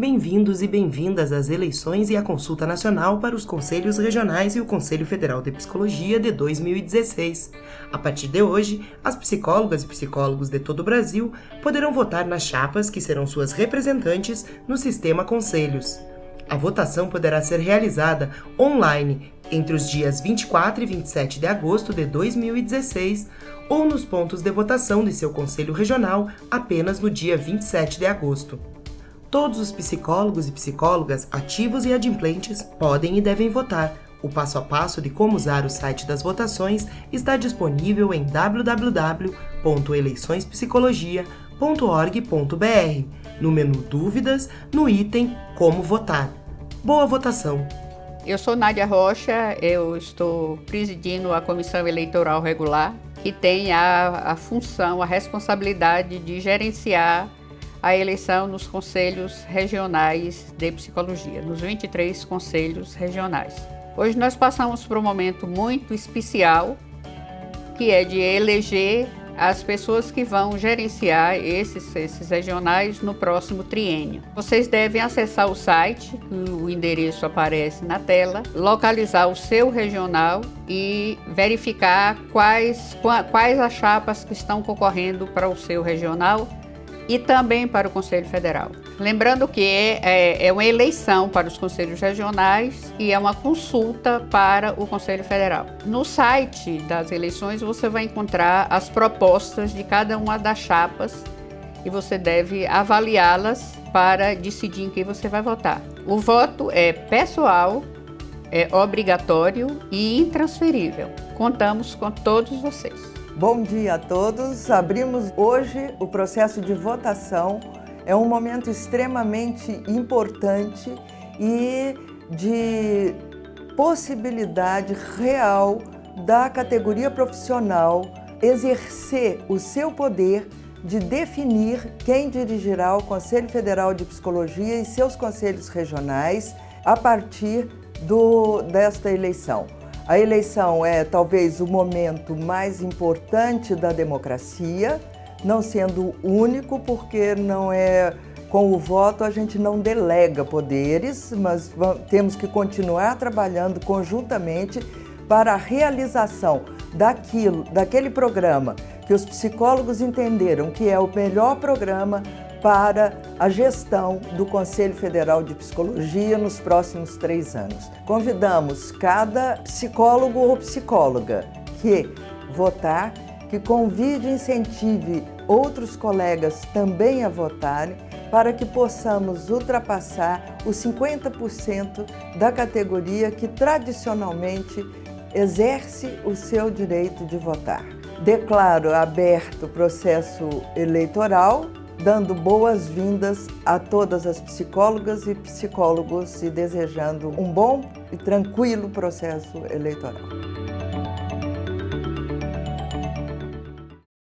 Bem-vindos e bem-vindas às eleições e à consulta nacional para os Conselhos Regionais e o Conselho Federal de Psicologia de 2016. A partir de hoje, as psicólogas e psicólogos de todo o Brasil poderão votar nas chapas que serão suas representantes no sistema Conselhos. A votação poderá ser realizada online entre os dias 24 e 27 de agosto de 2016 ou nos pontos de votação de seu conselho regional apenas no dia 27 de agosto. Todos os psicólogos e psicólogas ativos e adimplentes podem e devem votar. O passo a passo de como usar o site das votações está disponível em www.eleiçõespsicologia.org.br, no menu Dúvidas, no item Como votar. Boa votação! Eu sou Nádia Rocha, eu estou presidindo a Comissão Eleitoral Regular, que tem a, a função, a responsabilidade de gerenciar a eleição nos conselhos regionais de psicologia, nos 23 conselhos regionais. Hoje nós passamos por um momento muito especial, que é de eleger as pessoas que vão gerenciar esses, esses regionais no próximo triênio. Vocês devem acessar o site, o endereço aparece na tela, localizar o seu regional e verificar quais, quais as chapas que estão concorrendo para o seu regional e também para o Conselho Federal. Lembrando que é, é, uma eleição para os conselhos regionais e é uma consulta para o Conselho Federal. No site das eleições você vai encontrar as propostas de cada uma das chapas e você deve avaliá-las para decidir em quem você vai votar. O voto é pessoal, é obrigatório e intransferível. Contamos com todos vocês. Bom dia a todos. Abrimos hoje o processo de votação. É um momento extremamente importante e de possibilidade real da categoria profissional exercer o seu poder de definir quem dirigirá o Conselho Federal de Psicologia e seus conselhos regionais a partir do, desta eleição. A eleição é talvez o momento mais importante da democracia, não sendo único, porque não é com o voto a gente não delega poderes, mas temos que continuar trabalhando conjuntamente para a realização daquilo, daquele programa que os psicólogos entenderam que é o melhor programa para a gestão do Conselho Federal de Psicologia nos próximos três anos. Convidamos cada psicólogo ou psicóloga que votar, que convide e incentive outros colegas também a votarem para que possamos ultrapassar os 50% da categoria que tradicionalmente exerce o seu direito de votar. Declaro aberto o processo eleitoral dando boas-vindas a todas as psicólogas e psicólogos e desejando um bom e tranquilo processo eleitoral.